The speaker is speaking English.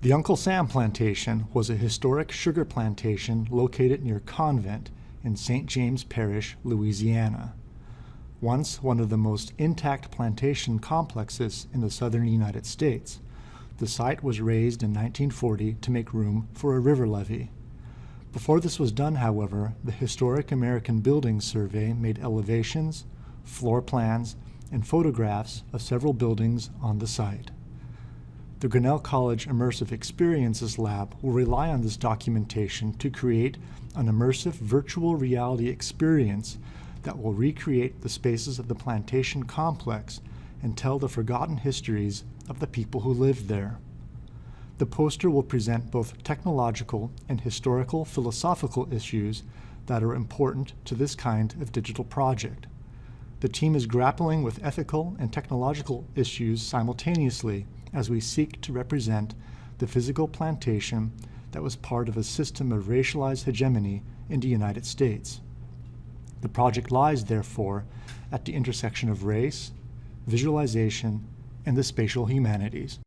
The Uncle Sam Plantation was a historic sugar plantation located near Convent in St. James Parish, Louisiana. Once one of the most intact plantation complexes in the southern United States, the site was razed in 1940 to make room for a river levee. Before this was done, however, the Historic American Buildings Survey made elevations, floor plans, and photographs of several buildings on the site. The Grinnell College Immersive Experiences Lab will rely on this documentation to create an immersive virtual reality experience that will recreate the spaces of the plantation complex and tell the forgotten histories of the people who lived there. The poster will present both technological and historical philosophical issues that are important to this kind of digital project. The team is grappling with ethical and technological issues simultaneously as we seek to represent the physical plantation that was part of a system of racialized hegemony in the United States. The project lies, therefore, at the intersection of race, visualization, and the spatial humanities.